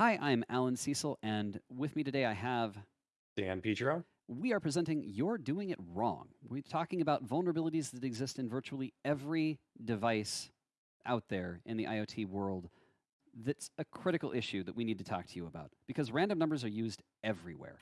Hi, I'm Allan Cecil, and with me today I have Dan Petro. We are presenting You're Doing It Wrong. We're talking about vulnerabilities that exist in virtually every device out there in the IoT world that's a critical issue that we need to talk to you about because random numbers are used everywhere.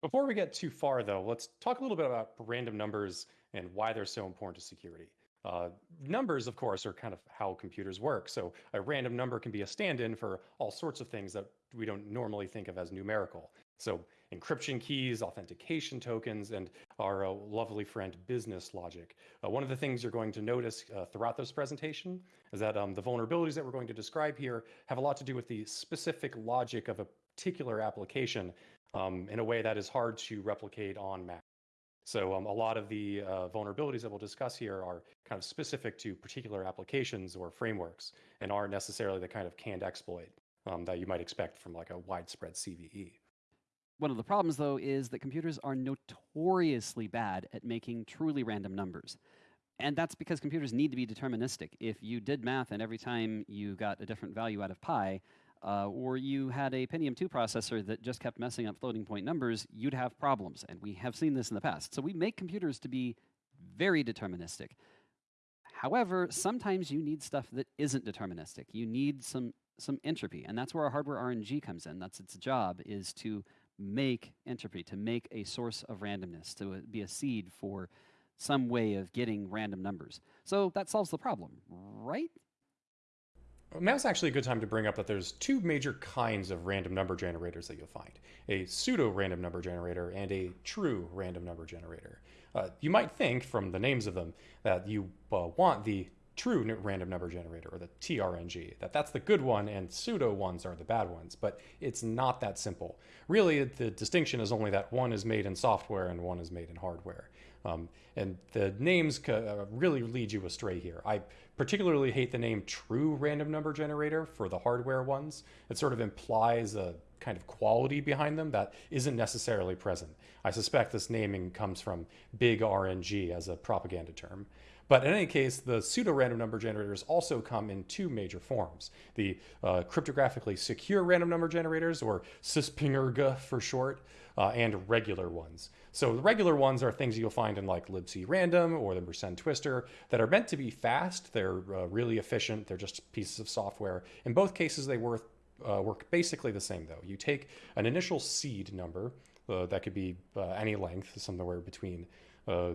Before we get too far, though, let's talk a little bit about random numbers and why they're so important to security. Uh, numbers, of course, are kind of how computers work. So a random number can be a stand-in for all sorts of things that we don't normally think of as numerical. So encryption keys, authentication tokens, and our uh, lovely friend business logic. Uh, one of the things you're going to notice uh, throughout this presentation is that um, the vulnerabilities that we're going to describe here have a lot to do with the specific logic of a particular application um, in a way that is hard to replicate on Mac. So um, a lot of the uh, vulnerabilities that we'll discuss here are kind of specific to particular applications or frameworks and aren't necessarily the kind of canned exploit um, that you might expect from like a widespread CVE. One of the problems, though, is that computers are notoriously bad at making truly random numbers. And that's because computers need to be deterministic. If you did math and every time you got a different value out of pi, uh, or you had a Pentium 2 processor that just kept messing up floating point numbers, you'd have problems. And we have seen this in the past. So we make computers to be very deterministic. However, sometimes you need stuff that isn't deterministic. You need some some entropy, and that's where our hardware RNG comes in. That's its job is to make entropy, to make a source of randomness, to be a seed for some way of getting random numbers. So that solves the problem, right? Now's actually a good time to bring up that there's two major kinds of random number generators that you'll find. A pseudo-random number generator and a true random number generator. Uh, you might think from the names of them that you uh, want the true random number generator or the TRNG, that that's the good one and pseudo ones are the bad ones, but it's not that simple. Really, the distinction is only that one is made in software and one is made in hardware. Um, and the names uh, really lead you astray here. I particularly hate the name true random number generator for the hardware ones. It sort of implies a kind of quality behind them that isn't necessarily present. I suspect this naming comes from big RNG as a propaganda term. But in any case, the pseudo-random number generators also come in two major forms. The uh, cryptographically secure random number generators, or CSPRNG for short, uh, and regular ones. So the regular ones are things you'll find in like libc random or the Mersenne Twister that are meant to be fast. They're uh, really efficient. They're just pieces of software. In both cases, they work, uh, work basically the same though. You take an initial seed number uh, that could be uh, any length, somewhere between uh,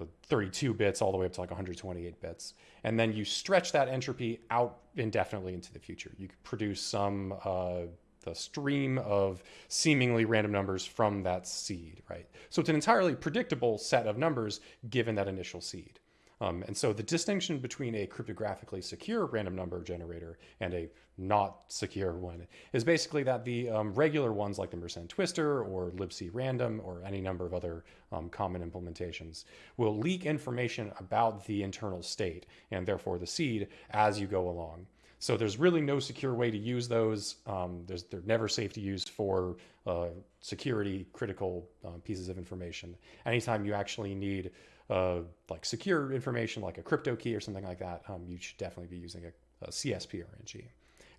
the 32 bits all the way up to like 128 bits. And then you stretch that entropy out indefinitely into the future. You produce some uh, the stream of seemingly random numbers from that seed, right? So it's an entirely predictable set of numbers given that initial seed. Um, and so the distinction between a cryptographically secure random number generator and a not secure one is basically that the um, regular ones like the Mersenne Twister or libc random or any number of other um, common implementations will leak information about the internal state and therefore the seed as you go along. So there's really no secure way to use those. Um, they're never safe to use for uh, security critical uh, pieces of information. Anytime you actually need uh, like secure information like a crypto key or something like that, um, you should definitely be using a, a CSP RNG.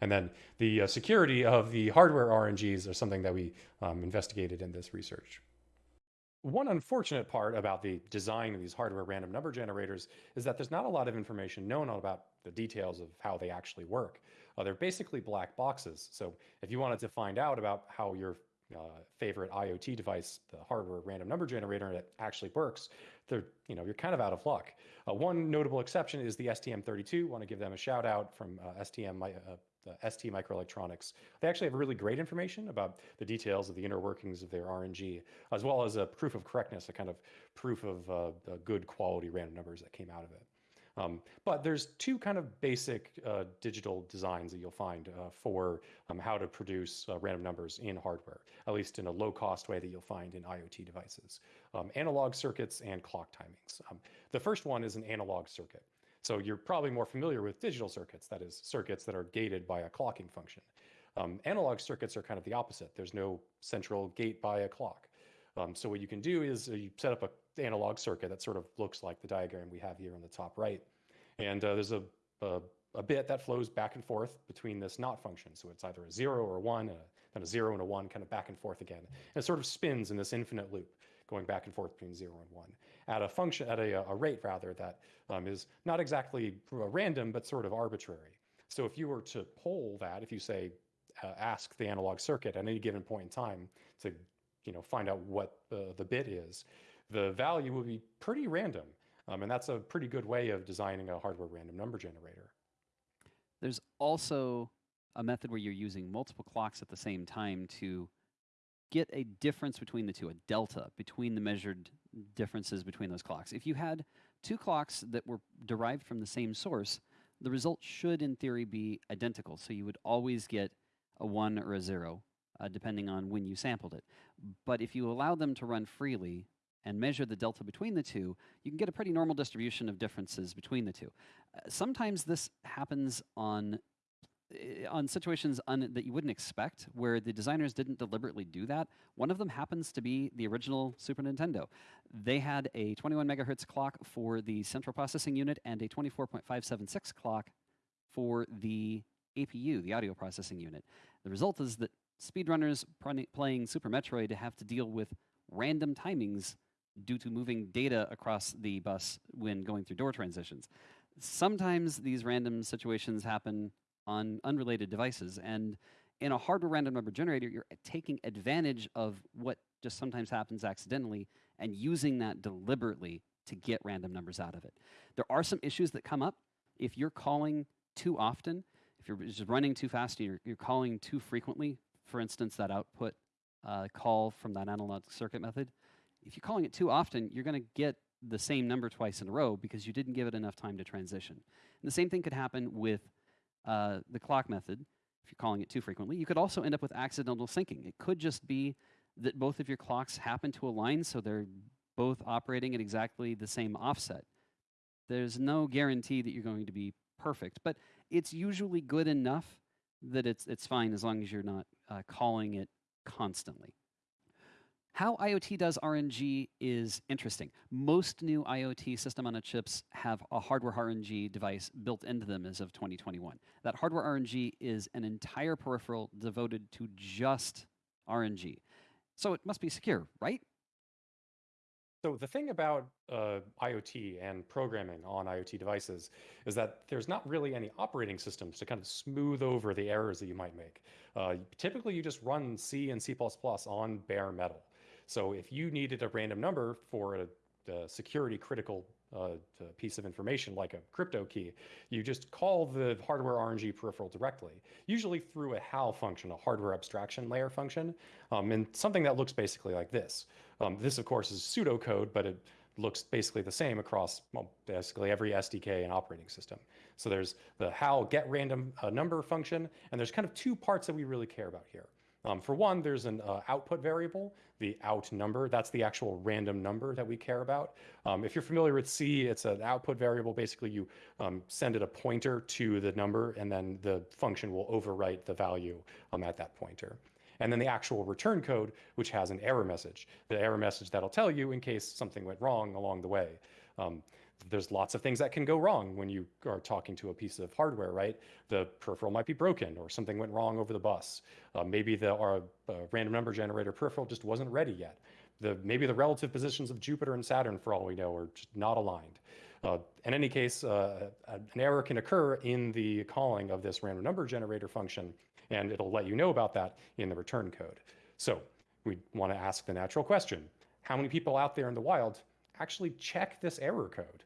And then the uh, security of the hardware RNGs are something that we um, investigated in this research. One unfortunate part about the design of these hardware random number generators is that there's not a lot of information known about the details of how they actually work. Uh, they're basically black boxes. So if you wanted to find out about how your uh, favorite IoT device, the hardware random number generator, it actually works, they're, you know, you're kind of out of luck. Uh, one notable exception is the STM32. Want to give them a shout out from uh, STM uh, ST Microelectronics. They actually have really great information about the details of the inner workings of their RNG, as well as a proof of correctness, a kind of proof of uh, good quality random numbers that came out of it. Um, but there's two kind of basic uh, digital designs that you'll find uh, for um, how to produce uh, random numbers in hardware, at least in a low cost way that you'll find in IoT devices. Um, analog circuits and clock timings. Um, the first one is an analog circuit. So you're probably more familiar with digital circuits, that is, circuits that are gated by a clocking function. Um, analog circuits are kind of the opposite. There's no central gate by a clock. Um, so what you can do is uh, you set up a analog circuit that sort of looks like the diagram we have here on the top right. And uh, there's a, a, a bit that flows back and forth between this not function. So it's either a zero or a one, and a, then a zero and a one, kind of back and forth again. And it sort of spins in this infinite loop, going back and forth between zero and one at a function, at a, a rate rather, that um, is not exactly random, but sort of arbitrary. So if you were to poll that, if you say, uh, ask the analog circuit at any given point in time to you know, find out what uh, the bit is, the value will be pretty random. Um, and that's a pretty good way of designing a hardware random number generator. There's also a method where you're using multiple clocks at the same time to get a difference between the two, a delta between the measured differences between those clocks. If you had two clocks that were derived from the same source, the result should, in theory, be identical. So you would always get a 1 or a 0, uh, depending on when you sampled it. But if you allow them to run freely and measure the delta between the two, you can get a pretty normal distribution of differences between the two. Uh, sometimes this happens on uh, on situations that you wouldn't expect, where the designers didn't deliberately do that. One of them happens to be the original Super Nintendo. They had a 21 megahertz clock for the central processing unit and a 24.576 clock for the APU, the audio processing unit. The result is that speedrunners playing Super Metroid have to deal with random timings due to moving data across the bus when going through door transitions. Sometimes these random situations happen on unrelated devices, and in a hardware random number generator, you're taking advantage of what just sometimes happens accidentally and using that deliberately to get random numbers out of it. There are some issues that come up if you're calling too often, if you're just running too fast, you're, you're calling too frequently, for instance, that output uh, call from that analog circuit method, if you're calling it too often, you're going to get the same number twice in a row because you didn't give it enough time to transition. And the same thing could happen with uh, the clock method. If you're calling it too frequently, you could also end up with accidental syncing. It could just be that both of your clocks happen to align so they're both operating at exactly the same offset. There's no guarantee that you're going to be perfect, but it's usually good enough that it's, it's fine as long as you're not uh, calling it constantly. How IoT does RNG is interesting. Most new IoT system on a chips have a hardware RNG device built into them as of 2021. That hardware RNG is an entire peripheral devoted to just RNG. So it must be secure, right? So the thing about uh, IoT and programming on IoT devices is that there's not really any operating systems to kind of smooth over the errors that you might make. Uh, typically, you just run C and C++ on bare metal. So if you needed a random number for a, a security critical uh, piece of information like a crypto key, you just call the hardware RNG peripheral directly, usually through a HAL function, a hardware abstraction layer function, um, and something that looks basically like this. Um, this, of course, is pseudocode, but it looks basically the same across well, basically every SDK and operating system. So there's the HAL get random uh, number function, and there's kind of two parts that we really care about here. Um, for one, there's an uh, output variable, the out number. That's the actual random number that we care about. Um, if you're familiar with C, it's an output variable. Basically, you um, send it a pointer to the number, and then the function will overwrite the value um, at that pointer. And then the actual return code, which has an error message, the error message that'll tell you in case something went wrong along the way. Um, there's lots of things that can go wrong when you are talking to a piece of hardware, right? The peripheral might be broken or something went wrong over the bus. Uh, maybe the uh, random number generator peripheral just wasn't ready yet. The, maybe the relative positions of Jupiter and Saturn, for all we know, are just not aligned. Uh, in any case, uh, an error can occur in the calling of this random number generator function, and it'll let you know about that in the return code. So we want to ask the natural question, how many people out there in the wild actually check this error code?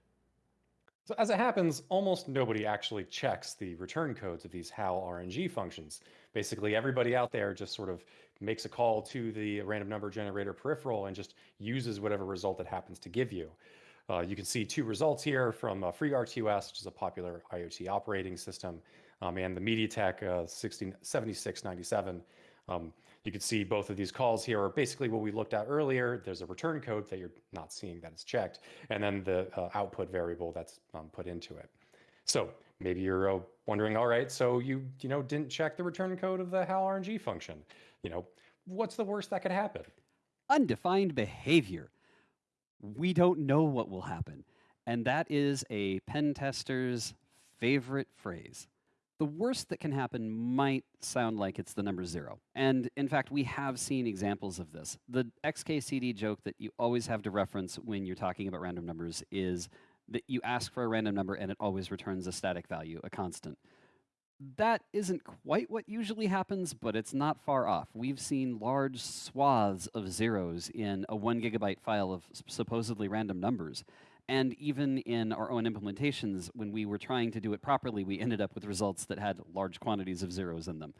So as it happens, almost nobody actually checks the return codes of these HAL RNG functions. Basically, everybody out there just sort of makes a call to the random number generator peripheral and just uses whatever result it happens to give you. Uh, you can see two results here from uh, FreeRTOS, which is a popular IoT operating system, um, and the MediaTek uh, 7697. Um, you can see both of these calls here are basically what we looked at earlier. There's a return code that you're not seeing that is checked, and then the uh, output variable that's um, put into it. So maybe you're uh, wondering, all right, so you you know didn't check the return code of the HAL RNG function. You know, what's the worst that could happen? Undefined behavior. We don't know what will happen, and that is a pen tester's favorite phrase. The worst that can happen might sound like it's the number zero. And in fact, we have seen examples of this. The XKCD joke that you always have to reference when you're talking about random numbers is that you ask for a random number and it always returns a static value, a constant. That isn't quite what usually happens, but it's not far off. We've seen large swaths of zeros in a one gigabyte file of supposedly random numbers. And even in our own implementations, when we were trying to do it properly, we ended up with results that had large quantities of zeros in them.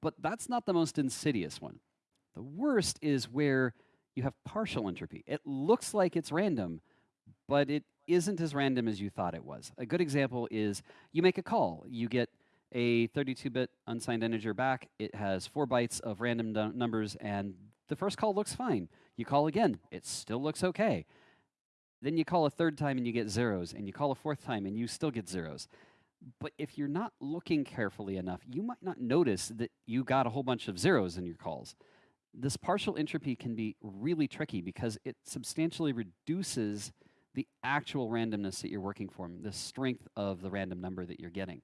But that's not the most insidious one. The worst is where you have partial entropy. It looks like it's random, but it isn't as random as you thought it was. A good example is you make a call. You get a 32-bit unsigned integer back. It has four bytes of random numbers, and the first call looks fine. You call again. It still looks okay. Then you call a third time and you get zeros, and you call a fourth time and you still get zeros. But if you're not looking carefully enough, you might not notice that you got a whole bunch of zeros in your calls. This partial entropy can be really tricky because it substantially reduces the actual randomness that you're working from, the strength of the random number that you're getting.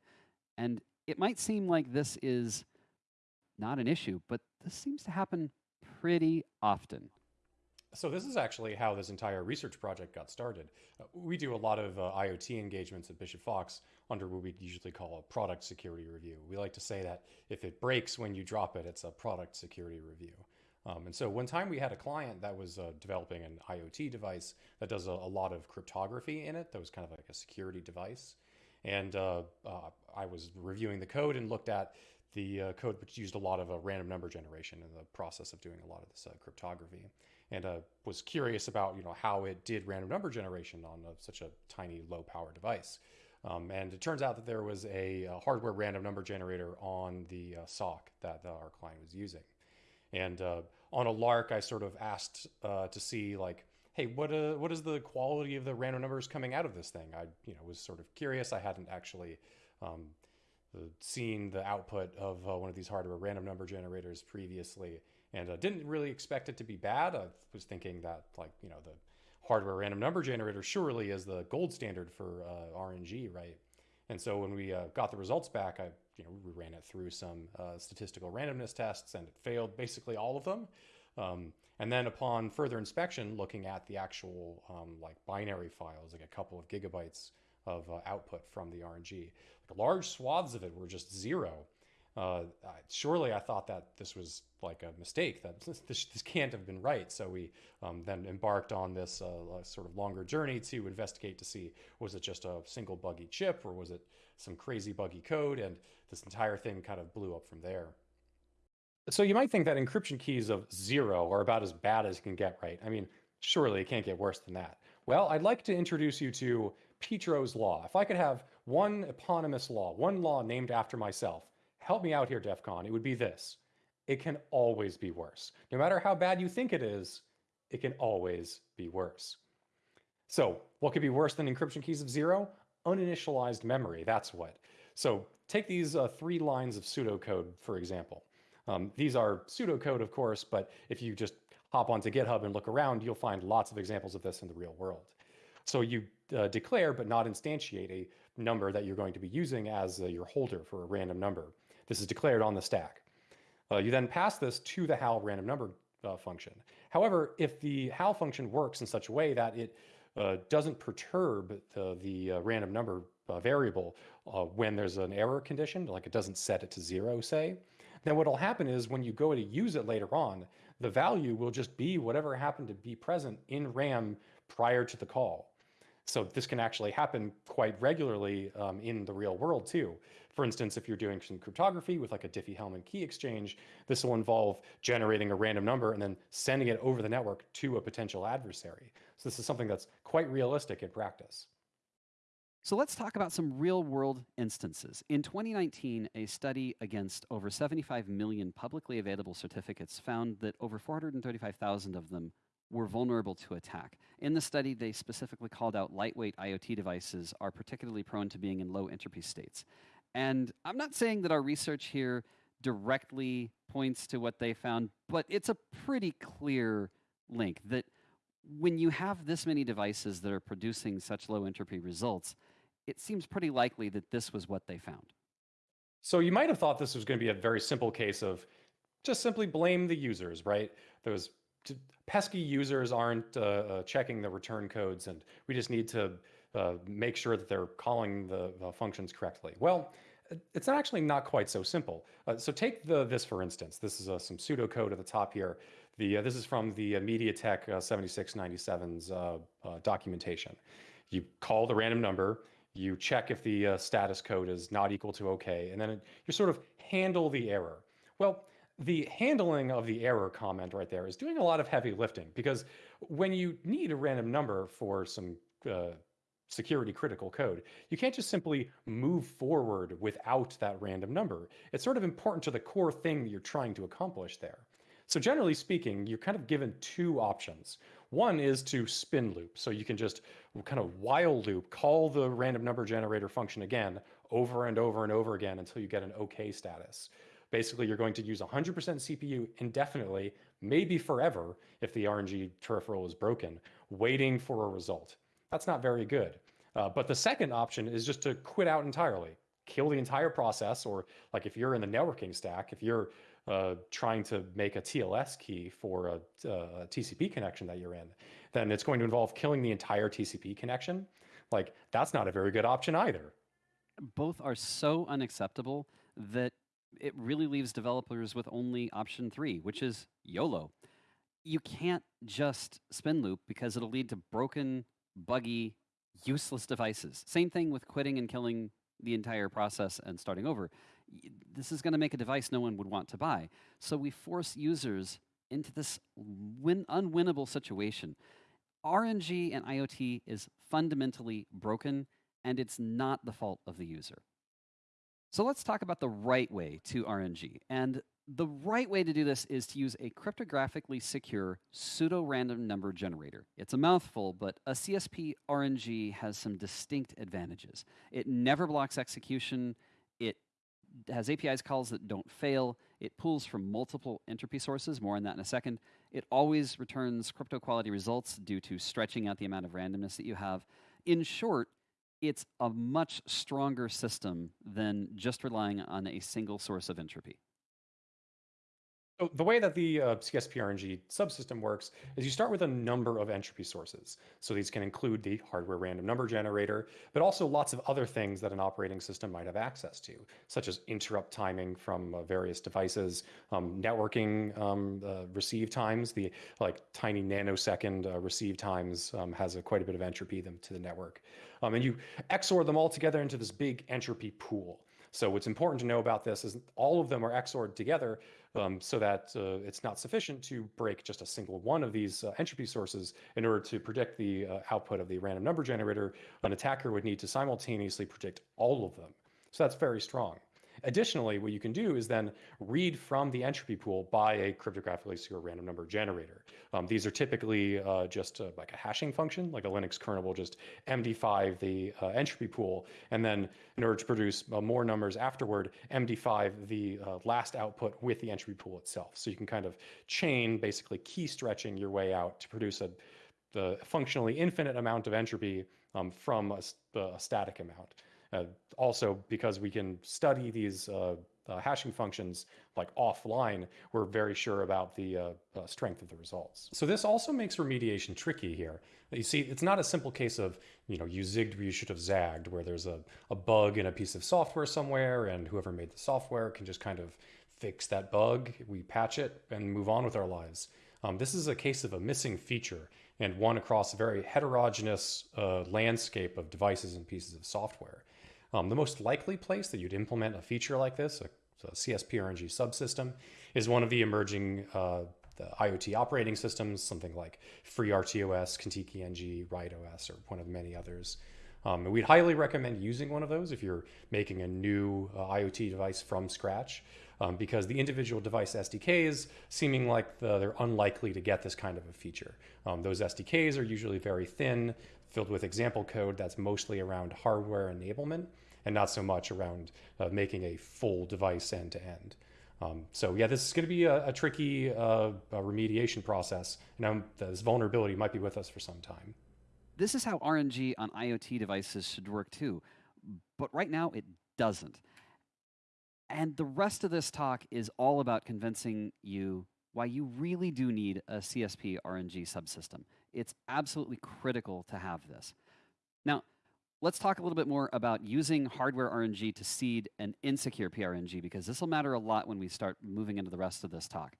And it might seem like this is not an issue, but this seems to happen pretty often. So this is actually how this entire research project got started. Uh, we do a lot of uh, IoT engagements at Bishop Fox under what we usually call a product security review. We like to say that if it breaks when you drop it, it's a product security review. Um, and so one time we had a client that was uh, developing an IoT device that does a, a, lot of cryptography in it. That was kind of like a security device. And uh, uh, I was reviewing the code and looked at the uh, code which used a lot of random number generation in the process of doing a lot of this uh, cryptography. And uh, was curious about you know how it did random number generation on such a tiny low power device. Um, and it turns out that there was a, a hardware random number generator on the SOC that our client was using. And uh, on a lark, I sort of asked uh, to see like, hey, what uh, what is the quality of the random numbers coming out of this thing? I you know was sort of curious. I hadn't actually um, seen the output of uh, one of these hardware random number generators previously, and uh, didn't really expect it to be bad. I was thinking that like you know the hardware random number generator surely is the gold standard for uh, RNG, right? And so when we uh, got the results back, I you know we ran it through some uh, statistical randomness tests, and it failed basically all of them. Um, and then upon further inspection, looking at the actual um, like binary files, like a couple of gigabytes of uh, output from the RNG, like large swaths of it were just zero. Uh, surely I thought that this was like a mistake, that this, this can't have been right. So we um, then embarked on this uh, sort of longer journey to investigate to see was it just a single buggy chip or was it some crazy buggy code? And this entire thing kind of blew up from there. So you might think that encryption keys of zero are about as bad as you can get, right? I mean, surely it can't get worse than that. Well, I'd like to introduce you to Petro's Law. If I could have one eponymous law, one law named after myself, help me out here, DEF CON, it would be this. It can always be worse. No matter how bad you think it is, it can always be worse. So what could be worse than encryption keys of zero? Uninitialized memory, that's what. So take these uh, three lines of pseudocode, for example. Um, these are pseudocode, of course, but if you just hop onto GitHub and look around, you'll find lots of examples of this in the real world. So you uh, declare but not instantiate a number that you're going to be using as uh, your holder for a random number. This is declared on the stack. Uh, you then pass this to the HAL random number uh, function. However, if the HAL function works in such a way that it uh, doesn't perturb the, the uh, random number uh, variable uh, when there's an error condition, like it doesn't set it to zero, say, then what will happen is when you go to use it later on, the value will just be whatever happened to be present in RAM prior to the call. So this can actually happen quite regularly um, in the real world too. For instance, if you're doing some cryptography with like a Diffie-Hellman key exchange, this will involve generating a random number and then sending it over the network to a potential adversary. So this is something that's quite realistic in practice. So let's talk about some real world instances. In 2019, a study against over 75 million publicly available certificates found that over 435,000 of them were vulnerable to attack. In the study, they specifically called out lightweight IoT devices are particularly prone to being in low entropy states. And I'm not saying that our research here directly points to what they found, but it's a pretty clear link that when you have this many devices that are producing such low entropy results, it seems pretty likely that this was what they found. So you might have thought this was going to be a very simple case of just simply blame the users, right? Those pesky users aren't uh, uh, checking the return codes, and we just need to uh, make sure that they're calling the, the, functions correctly. Well, it's actually not quite so simple. Uh, so take the this for instance. This is uh, some pseudocode at the top here. The uh, this is from the MediaTek 7697's documentation. You call the random number, you check if the status code is not equal to OK, and then it, you sort of handle the error. Well, the handling of the error comment right there is doing a lot of heavy lifting because when you need a random number for some uh, security critical code, you can't just simply move forward without that random number. It's sort of important to the core thing you're trying to accomplish there. So generally speaking, you're kind of given two options. One is to spin loop. So you can just kind of while loop, call the random number generator function again over and over and over again until you get an OK status. Basically, you're going to use 100% CPU indefinitely, maybe forever if the RNG peripheral is broken, waiting for a result. That's not very good. Uh, but the second option is just to quit out entirely, kill the entire process, or like if you're in the networking stack, if you're uh, trying to make a TLS key for a, a, TCP connection that you're in, then it's going to involve killing the entire TCP connection. Like that's not a very good option either. Both are so unacceptable that it really leaves developers with only option three, which is YOLO. You can't just spin loop because it'll lead to broken, buggy, useless devices. Same thing with quitting and killing the entire process and starting over. This is going to make a device no one would want to buy. So we force users into this win- unwinnable situation. RNG and IoT is fundamentally broken, and it's not the fault of the user. So let's talk about the right way to RNG. And the right way to do this is to use a cryptographically secure pseudo-random number generator. It's a mouthful, but a CSP RNG has some distinct advantages. It never blocks execution. It has APIs calls that don't fail. It pulls from multiple entropy sources, more on that in a second. It always returns crypto quality results due to stretching out the amount of randomness that you have. In short, it's a much stronger system than just relying on a single source of entropy. So the way that the uh, CSPRNG subsystem works is you start with a number of entropy sources. So these can include the hardware random number generator, but also lots of other things that an operating system might have access to, such as interrupt timing from uh, various devices, um, networking um, uh, receive times, the like tiny nanosecond uh, receive times um, has a, quite a bit of entropy them to the network. Um, and you XOR them all together into this big entropy pool. So what's important to know about this is all of them are XORed together um, so that uh, it's not sufficient to break just a single one of these uh, entropy sources in order to predict the uh, output of the random number generator. An attacker would need to simultaneously predict all of them. So that's very strong. Additionally, what you can do is then read from the entropy pool by a cryptographically secure random number generator. Um, these are typically uh, just uh, like a hashing function, like a Linux kernel will just MD5 the uh, entropy pool, and then in order to produce uh, more numbers afterward, MD5 the uh, last output with the entropy pool itself. So you can kind of chain, basically key stretching your way out to produce a the functionally infinite amount of entropy um, from a, a static amount. Uh, also, because we can study these uh, uh, hashing functions like offline, we're very sure about the strength of the results. So this also makes remediation tricky here. You see, it's not a simple case of, you know, you zigged where you should have zagged, where there's a, a bug in a piece of software somewhere and whoever made the software can just kind of fix that bug, we patch it and move on with our lives. Um, this is a case of a missing feature and one across a very heterogeneous uh, landscape of devices and pieces of software. Um, the most likely place that you'd implement a feature like this, a, a CSP-RNG subsystem, is one of the emerging uh, the IoT operating systems, something like FreeRTOS, Contiki NG, RIOT OS, or one of many others. Um, we'd highly recommend using one of those if you're making a new uh, IoT device from scratch, um, because the individual device SDKs seeming like the, they're unlikely to get this kind of a feature. Um, those SDKs are usually very thin, filled with example code that's mostly around hardware enablement and not so much around uh, making a full device end to end. Um, so yeah, this is going to be a, a tricky uh, a remediation process, and this vulnerability might be with us for some time. This is how RNG on IoT devices should work too. but right now it doesn't. And the rest of this talk is all about convincing you why you really do need a CSP RNG subsystem. It's absolutely critical to have this. Now, let's talk a little bit more about using hardware RNG to seed an insecure PRNG because this will matter a lot when we start moving into the rest of this talk.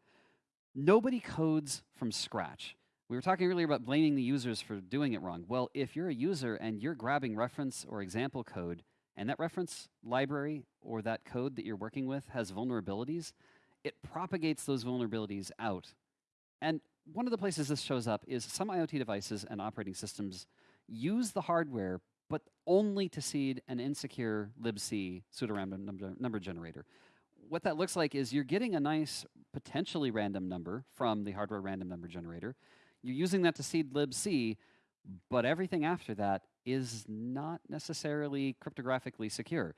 Nobody codes from scratch. We were talking earlier about blaming the users for doing it wrong. Well, if you're a user and you're grabbing reference or example code, and that reference library or that code that you're working with has vulnerabilities, it propagates those vulnerabilities out. And one of the places this shows up is some IoT devices and operating systems use the hardware, but only to seed an insecure libc pseudorandom number, number generator. What that looks like is you're getting a nice, potentially random number from the hardware random number generator. You're using that to seed libc, but everything after that is not necessarily cryptographically secure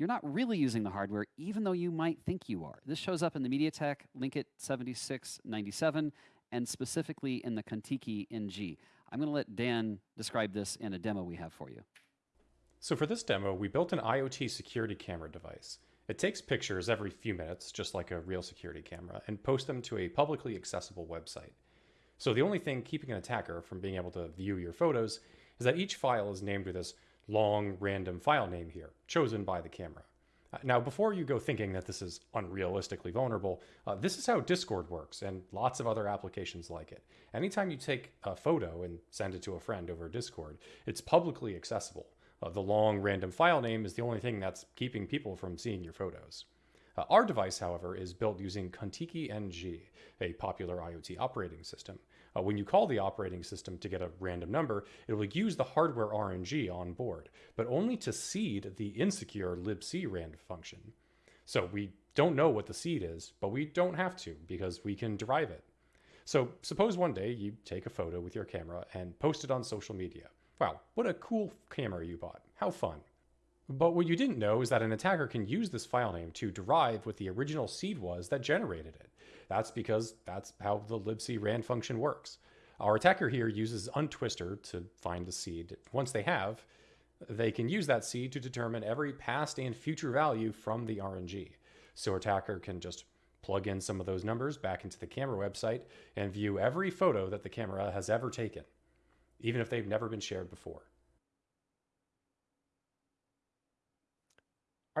you're not really using the hardware, even though you might think you are. This shows up in the MediaTek Linkit 7697 and specifically in the Contiki NG. I'm going to let Dan describe this in a demo we have for you. So for this demo, we built an IoT security camera device. It takes pictures every few minutes, just like a real security camera, and posts them to a publicly accessible website. So the only thing keeping an attacker from being able to view your photos is that each file is named with this long random file name here, chosen by the camera. Now, before you go thinking that this is unrealistically vulnerable, uh, this is how Discord works and lots of other applications like it. Anytime you take a photo and send it to a friend over Discord, it's publicly accessible. Uh, the long random file name is the only thing that's keeping people from seeing your photos. Uh, our device, however, is built using Contiki NG, a popular IoT operating system. Uh, when you call the operating system to get a random number, it will use the hardware RNG on board, but only to seed the insecure libc rand function. So we don't know what the seed is, but we don't have to because we can derive it. So suppose one day you take a photo with your camera and post it on social media. Wow, what a cool camera you bought. How fun. But what you didn't know is that an attacker can use this file name to derive what the original seed was that generated it. That's because that's how the libc rand function works. Our attacker here uses untwister to find the seed. Once they have, they can use that seed to determine every past and future value from the RNG. So attacker can just plug in some of those numbers back into the camera website and view every photo that the camera has ever taken, even if they've never been shared before.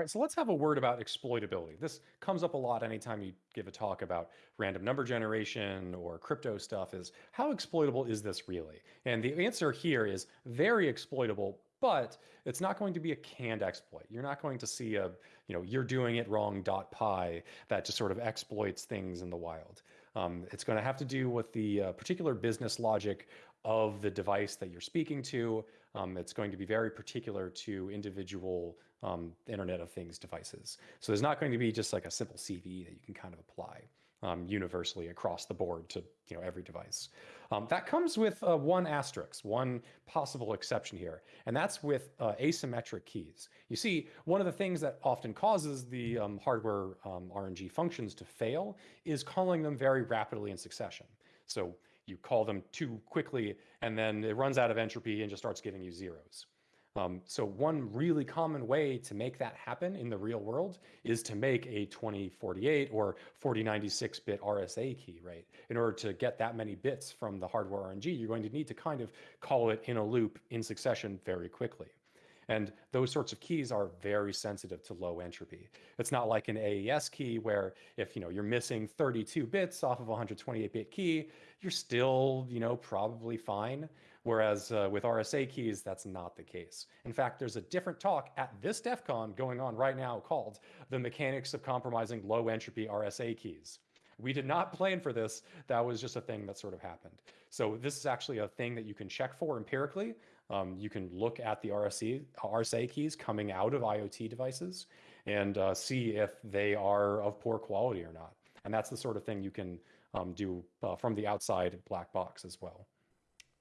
All right, so let's have a word about exploitability. This comes up a lot anytime you give a talk about random number generation or crypto stuff is how exploitable is this really? And the answer here is very exploitable, but it's not going to be a canned exploit. You're not going to see a, you know, you're doing it wrong dot py that just sort of exploits things in the wild. Um, it's going to have to do with the uh, particular business logic of the device that you're speaking to. Um, it's going to be very particular to individual um, Internet of Things devices. So there's not going to be just like a simple CV that you can kind of apply um, universally across the board to you know every device. Um, that comes with uh, one asterisk, one possible exception here, and that's with uh, asymmetric keys. You see, one of the things that often causes the um, hardware um, RNG functions to fail is calling them very rapidly in succession. So you call them too quickly, and then it runs out of entropy and just starts giving you zeros. Um, so one really common way to make that happen in the real world is to make a 2048 or 4096-bit RSA key, right? In order to get that many bits from the hardware RNG, you're going to need to kind of call it in a loop in succession very quickly. And those sorts of keys are very sensitive to low entropy. It's not like an AES key where if you know you're missing 32 bits off of a 128-bit key, you're still you know probably fine. Whereas uh, with RSA keys, that's not the case. In fact, there's a different talk at this DEF CON going on right now called The Mechanics of Compromising Low Entropy RSA Keys. We did not plan for this. That was just a thing that sort of happened. So this is actually a thing that you can check for empirically. Um, you can look at the RSA, RSA keys coming out of IoT devices and uh, see if they are of poor quality or not. And that's the sort of thing you can um, do uh, from the outside black box as well.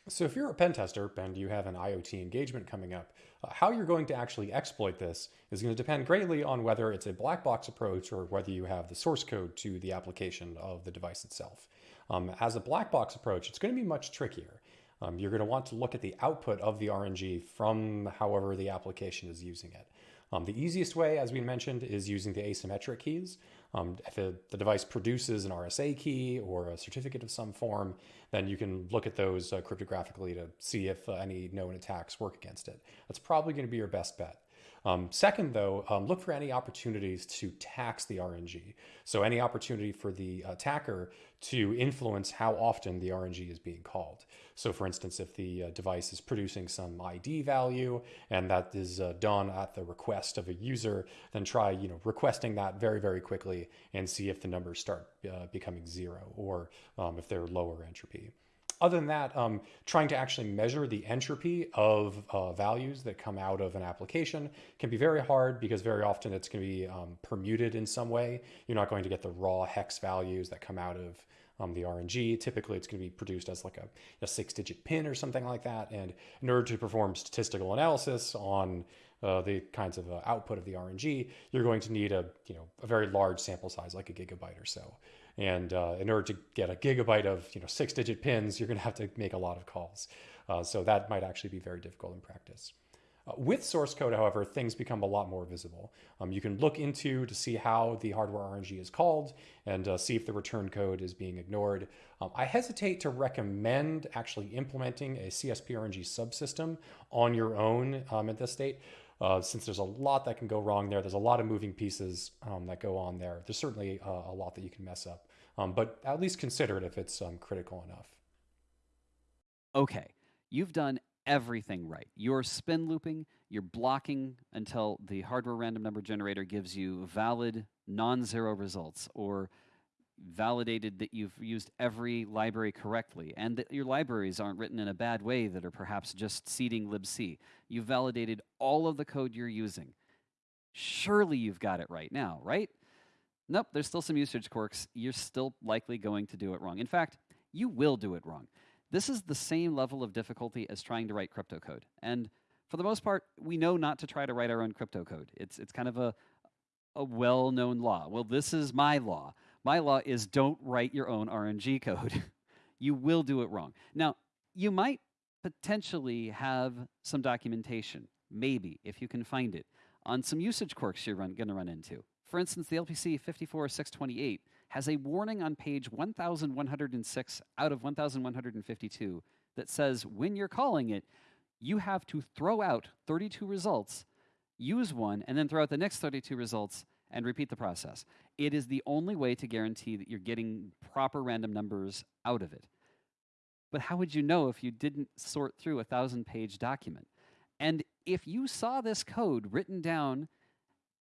So if you're a pen tester and you have an IoT engagement coming up, uh, how you're going to actually exploit this is going to depend greatly on whether it's a black box approach or whether you have the source code to the application of the device itself. Um, as a black box approach, it's going to be much trickier. Um, you're going to want to look at the output of the RNG from however the application is using it. Um, the easiest way, as we mentioned, is using the asymmetric keys. Um, if the device produces an RSA key or a certificate of some form, then you can look at those uh, cryptographically to see if uh, any known attacks work against it. That's probably going to be your best bet. Um, second, though, um, look for any opportunities to tax the RNG. So any opportunity for the attacker to influence how often the RNG is being called. So for instance, if the uh, device is producing some ID value and that is uh, done at the request of a user, then try you know requesting that very, very quickly and see if the numbers start uh, becoming zero or um, if they're lower entropy other than that, um, trying to actually measure the entropy of uh, values that come out of an application can be very hard because very often it's going to be um, permuted in some way. You're not going to get the raw hex values that come out of um, the RNG. Typically, it's going to be produced as like a, a six-digit pin or something like that. And in order to perform statistical analysis on uh, the kinds of uh, output of the RNG, you're going to need a you know a very large sample size, like a gigabyte or so. And uh, in order to get a gigabyte of you know six digit pins, you're going to have to make a lot of calls. Uh, so that might actually be very difficult in practice. Uh, with source code, however, things become a lot more visible. Um, you can look into to see how the hardware RNG is called and uh, see if the return code is being ignored. Um, I hesitate to recommend actually implementing a CSP RNG subsystem on your own um, at this state. Uh, since there's a lot that can go wrong there, there's a lot of moving pieces um, that go on there. There's certainly uh, a lot that you can mess up um, but at least consider it if it's um, critical enough. Okay, you've done everything right. You're spin looping, you're blocking until the hardware random number generator gives you valid non zero results or validated that you've used every library correctly and that your libraries aren't written in a bad way that are perhaps just seeding libc. You've validated all of the code you're using. Surely you've got it right now, right? Nope, there's still some usage quirks. You're still likely going to do it wrong. In fact, you will do it wrong. This is the same level of difficulty as trying to write crypto code. And for the most part, we know not to try to write our own crypto code. It's, it's kind of a, a well known law. Well, this is my law. My law is don't write your own RNG code. you will do it wrong. Now, you might potentially have some documentation, maybe, if you can find it, on some usage quirks you're going to run into. For instance, the LPC 54628 has a warning on page 1106 out of 1152 that says when you're calling it, you have to throw out 32 results, use one, and then throw out the next 32 results and repeat the process. It is the only way to guarantee that you're getting proper random numbers out of it. But how would you know if you didn't sort through a thousand page document? And if you saw this code written down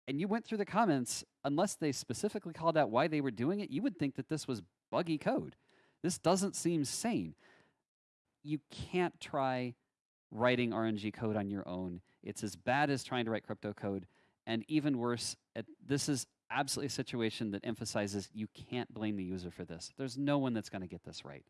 and you went through the comments, unless they specifically called out why they were doing it, you would think that this was buggy code. This doesn't seem sane. You can't try writing RNG code on your own. It's as bad as trying to write crypto code. And even worse, this is absolutely a situation that emphasizes you can't blame the user for this. There's no one that's going to get this right.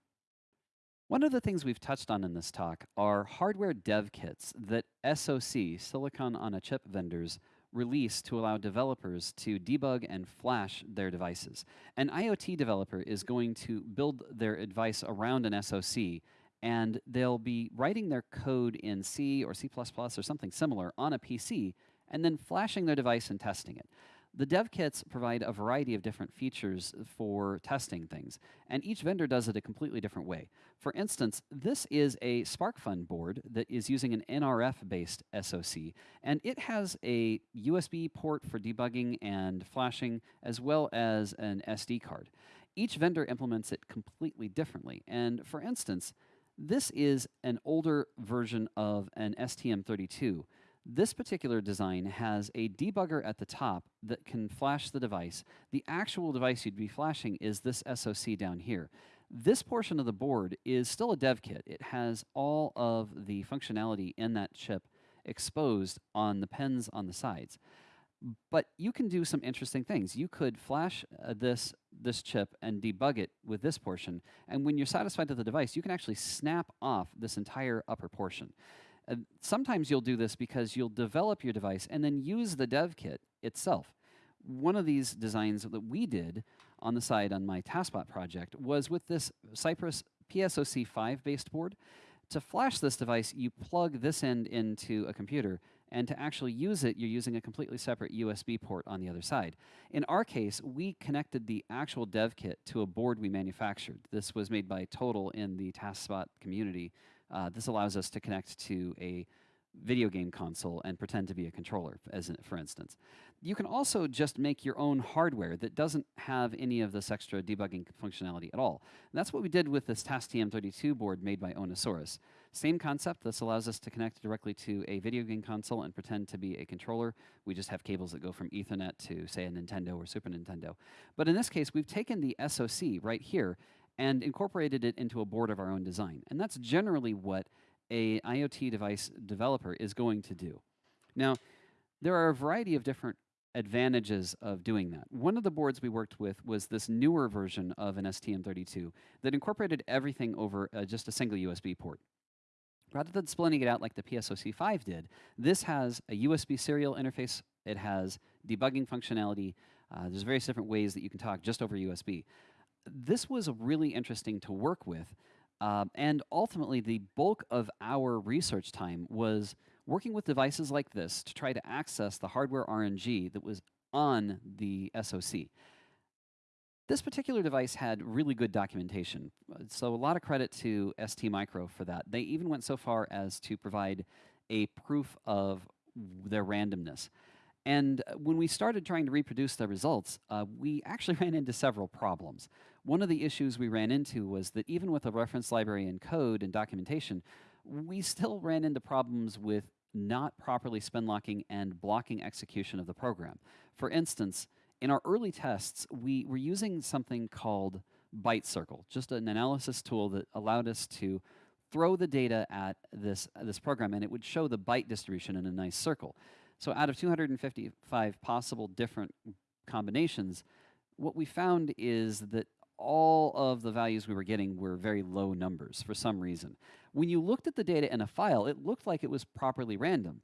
One of the things we've touched on in this talk are hardware dev kits that SoC, silicon on a chip vendors, release to allow developers to debug and flash their devices. An IoT developer is going to build their device around an SoC and they'll be writing their code in C or C++ or something similar on a PC and then flashing their device and testing it. The dev kits provide a variety of different features for testing things, and each vendor does it a completely different way. For instance, this is a SparkFun board that is using an NRF-based SoC, and it has a USB port for debugging and flashing, as well as an SD card. Each vendor implements it completely differently, and for instance, this is an older version of an STM32, this particular design has a debugger at the top that can flash the device. The actual device you'd be flashing is this SoC down here. This portion of the board is still a dev kit. It has all of the functionality in that chip exposed on the pins on the sides. But you can do some interesting things. You could flash uh, this, this chip and debug it with this portion, and when you're satisfied with the device, you can actually snap off this entire upper portion. Uh, sometimes you'll do this because you'll develop your device and then use the dev kit itself. One of these designs that we did on the side on my TASBot project was with this Cypress PSOC5 based board. To flash this device, you plug this end into a computer, and to actually use it, you're using a completely separate USB port on the other side. In our case, we connected the actual dev kit to a board we manufactured. This was made by Total in the TASBot community. Uh, this allows us to connect to a video game console and pretend to be a controller, as in, for instance. You can also just make your own hardware that doesn't have any of this extra debugging functionality at all. And that's what we did with this TASTM32 board made by Ownasaurus. Same concept, this allows us to connect directly to a video game console and pretend to be a controller. We just have cables that go from Ethernet to, say, a Nintendo or Super Nintendo. But in this case, we've taken the SoC right here and incorporated it into a board of our own design. And that's generally what a IoT device developer is going to do. Now, there are a variety of different advantages of doing that. One of the boards we worked with was this newer version of an STM32 that incorporated everything over uh, just a single USB port. Rather than splitting it out like the PSOC5 did, this has a USB serial interface, it has debugging functionality, uh, there's various different ways that you can talk just over USB. This was really interesting to work with um, and ultimately, the bulk of our research time was working with devices like this to try to access the hardware RNG that was on the SoC. This particular device had really good documentation, so a lot of credit to ST Micro for that. They even went so far as to provide a proof of their randomness. And when we started trying to reproduce the results, uh, we actually ran into several problems. One of the issues we ran into was that even with a reference library and code and documentation, we still ran into problems with not properly spin locking and blocking execution of the program. For instance, in our early tests, we were using something called Byte Circle, just an analysis tool that allowed us to throw the data at this, uh, this program and it would show the byte distribution in a nice circle. So out of 255 possible different combinations, what we found is that all of the values we were getting were very low numbers for some reason. When you looked at the data in a file, it looked like it was properly random.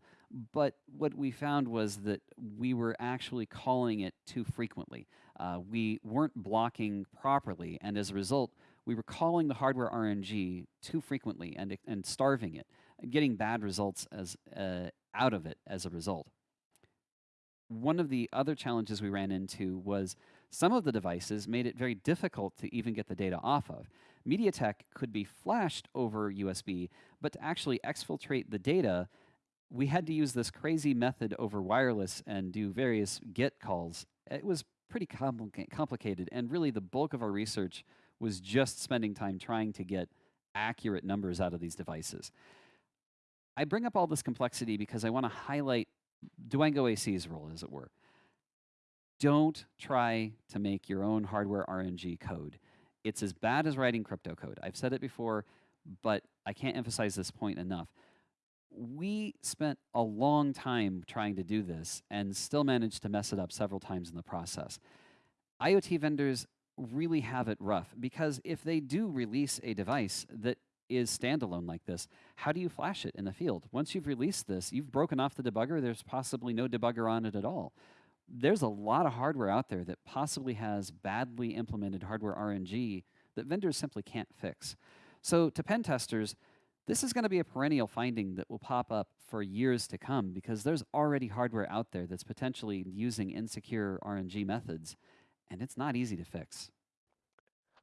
But what we found was that we were actually calling it too frequently. Uh, we weren't blocking properly, and as a result, we were calling the hardware RNG too frequently and, and starving it, getting bad results as, uh, out of it as a result. One of the other challenges we ran into was some of the devices made it very difficult to even get the data off of. MediaTek could be flashed over USB, but to actually exfiltrate the data, we had to use this crazy method over wireless and do various GET calls. It was pretty compli complicated, and really the bulk of our research was just spending time trying to get accurate numbers out of these devices. I bring up all this complexity because I want to highlight dwangoAC's role, as it were don't try to make your own hardware RNG code. It's as bad as writing crypto code. I've said it before, but I can't emphasize this point enough. We spent a long time trying to do this and still managed to mess it up several times in the process. IoT vendors really have it rough because if they do release a device that is standalone like this, how do you flash it in the field? Once you've released this, you've broken off the debugger, there's possibly no debugger on it at all there's a lot of hardware out there that possibly has badly implemented hardware RNG that vendors simply can't fix. So to pen testers, this is going to be a perennial finding that will pop up for years to come because there's already hardware out there that's potentially using insecure RNG methods, and it's not easy to fix.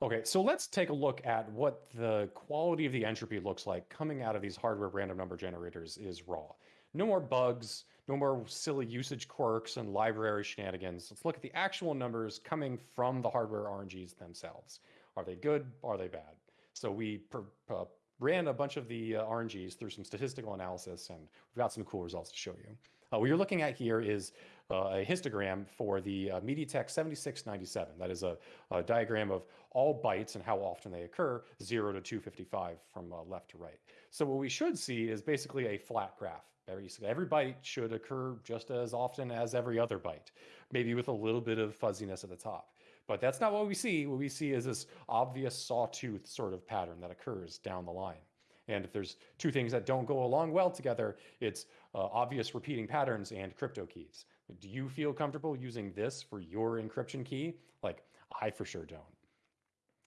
Okay, so let's take a look at what the quality of the entropy looks like coming out of these hardware random number generators is raw. No more bugs, no more silly usage quirks and library shenanigans. Let's look at the actual numbers coming from the hardware RNGs themselves. Are they good? Are they bad? So we per, uh, ran a bunch of the uh, RNGs through some statistical analysis, and we've got some cool results to show you. Uh, what you're looking at here is a histogram for the uh, MediaTek 7697. That is a, a, diagram of all bytes and how often they occur, 0 to 255 from uh, left to right. So what we should see is basically a flat graph. Every, every byte should occur just as often as every other byte, maybe with a little bit of fuzziness at the top. But that's not what we see. What we see is this obvious sawtooth sort of pattern that occurs down the line. And if there's two things that don't go along well together, it's uh, obvious repeating patterns and crypto keys. Do you feel comfortable using this for your encryption key? Like, I for sure don't.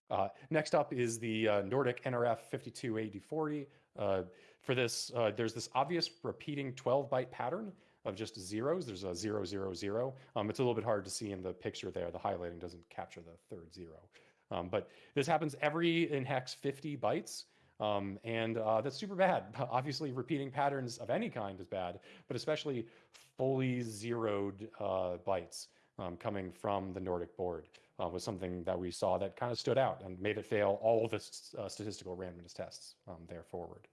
Uh, next up is the uh, Nordic NRF 528040 Uh, for this, uh, there's this obvious repeating 12 byte pattern of just zeros. There's a zero, zero, zero. Um, it's a little bit hard to see in the picture there. The highlighting doesn't capture the third zero. Um, but this happens every in hex 50 bytes. Um, and uh, that's super bad. Obviously, repeating patterns of any kind is bad, but especially fully zeroed uh, bytes um, coming from the Nordic board uh, was something that we saw that kind of stood out and made it fail all of the uh, statistical randomness tests um, there forward.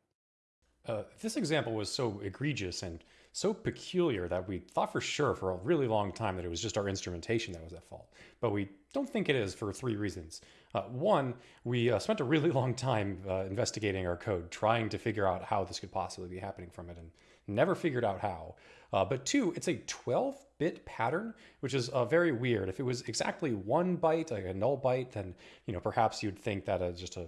Uh, this example was so egregious and so peculiar that we thought for sure for a really long time that it was just our instrumentation that was at fault. But we don't think it is for three reasons. Uh, one, we uh, spent a really long time uh, investigating our code, trying to figure out how this could possibly be happening from it, and never figured out how. Uh, but two, it's a 12 bit pattern, which is uh, very weird. If it was exactly one byte, like a null byte, then you know perhaps you'd think that uh, just a,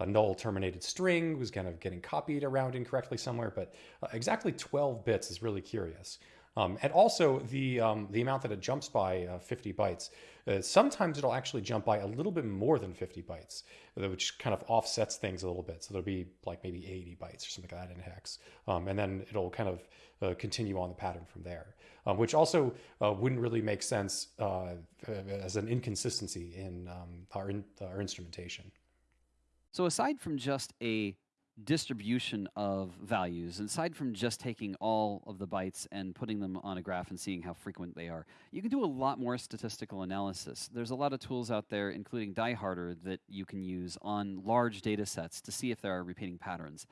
a null terminated string was kind of getting copied around incorrectly somewhere. But uh, exactly 12 bits is really curious. Um, and also the um, the amount that it jumps by uh, 50 bytes. Uh, sometimes it'll actually jump by a little bit more than 50 bytes, uh, which kind of offsets things a little bit. So there'll be like maybe 80 bytes or something like that in hex, um, and then it'll kind of uh, continue on the pattern from there, um, which also uh, wouldn't really make sense uh, as an inconsistency in um, our in, our instrumentation. So aside from just a distribution of values, aside from just taking all of the bytes and putting them on a graph and seeing how frequent they are, you can do a lot more statistical analysis. There's a lot of tools out there, including DieHarder, that you can use on large data sets to see if there are repeating patterns.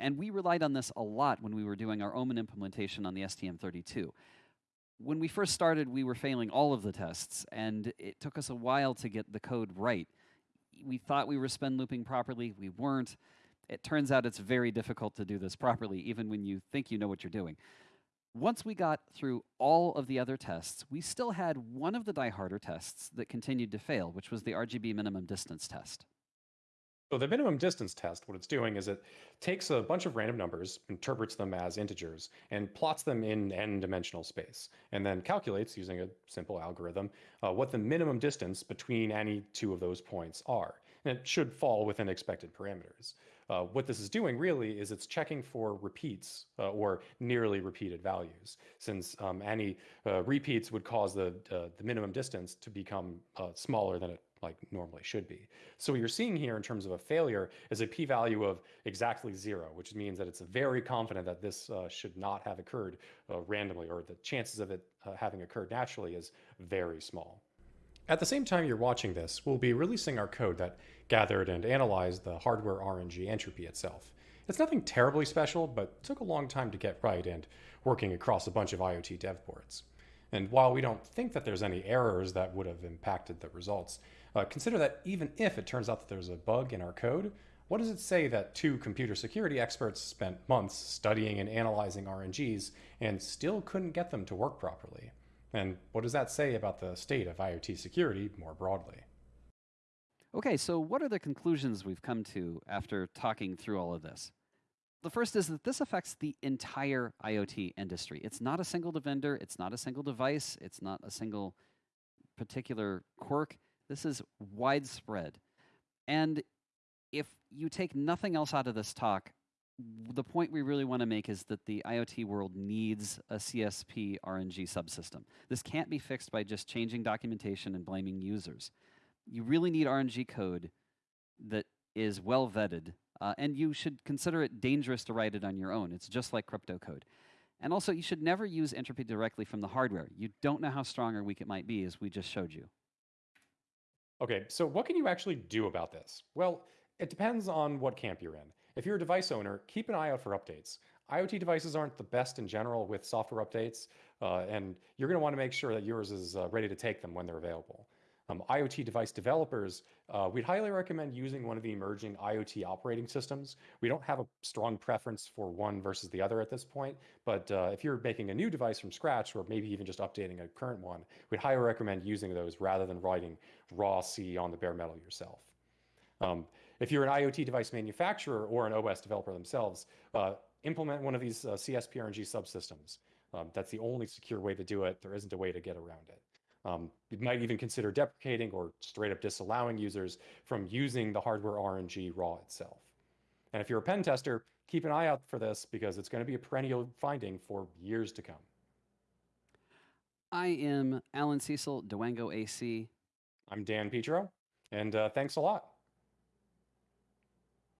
And we relied on this a lot when we were doing our Omen implementation on the STM32. When we first started, we were failing all of the tests, and it took us a while to get the code right. We thought we were spin looping properly, we weren't. It turns out it's very difficult to do this properly, even when you think you know what you're doing. Once we got through all of the other tests, we still had one of the die-harder tests that continued to fail, which was the RGB minimum distance test. So the minimum distance test, what it's doing is it takes a bunch of random numbers, interprets them as integers, and plots them in n-dimensional space, and then calculates, using a simple algorithm, uh, what the minimum distance between any two of those points are. And it should fall within expected parameters. Uh, what this is doing really is it's checking for repeats uh, or nearly repeated values, since um, any uh, repeats would cause the, uh, the minimum distance to become uh, smaller than it like normally should be. So what you're seeing here in terms of a failure is a p-value of exactly zero, which means that it's very confident that this uh, should not have occurred uh, randomly, or the chances of it uh, having occurred naturally is very small. At the same time you're watching this, we'll be releasing our code that gathered and analyzed the hardware RNG entropy itself. It's nothing terribly special, but took a long time to get right and working across a bunch of IoT dev boards. And while we don't think that there's any errors that would have impacted the results, uh, consider that even if it turns out that there's a bug in our code, what does it say that two computer security experts spent months studying and analyzing RNGs and still couldn't get them to work properly? And what does that say about the state of IoT security more broadly? Okay, so what are the conclusions we've come to after talking through all of this? The first is that this affects the entire IoT industry. It's not a single vendor, it's not a single device, it's not a single particular quirk. This is widespread. And if you take nothing else out of this talk, the point we really want to make is that the IoT world needs a CSP RNG subsystem. This can't be fixed by just changing documentation and blaming users. You really need RNG code that is well vetted, uh, and you should consider it dangerous to write it on your own. It's just like crypto code. And also, you should never use entropy directly from the hardware. You don't know how strong or weak it might be, as we just showed you. Okay, so what can you actually do about this? Well, it depends on what camp you're in. If you're a device owner, keep an eye out for updates. IoT devices aren't the best in general with software updates, uh, and you're going to want to make sure that yours is uh, ready to take them when they're available. Um, IoT device developers, uh, we'd highly recommend using one of the emerging IoT operating systems. We don't have a strong preference for one versus the other at this point, but uh, if you're making a new device from scratch or maybe even just updating a current one, we'd highly recommend using those rather than writing raw C on the bare metal yourself. Um, if you're an IoT device manufacturer or an OS developer themselves, uh, implement one of these uh, CSPRNG subsystems. Um, that's the only secure way to do it. There isn't a way to get around it. Um, you might even consider deprecating or straight up disallowing users from using the hardware RNG raw itself. And if you're a pen tester, keep an eye out for this because it's going to be a perennial finding for years to come. I am Allan Cecil, dwangoAC. I'm Dan Petro, and uh, thanks a lot.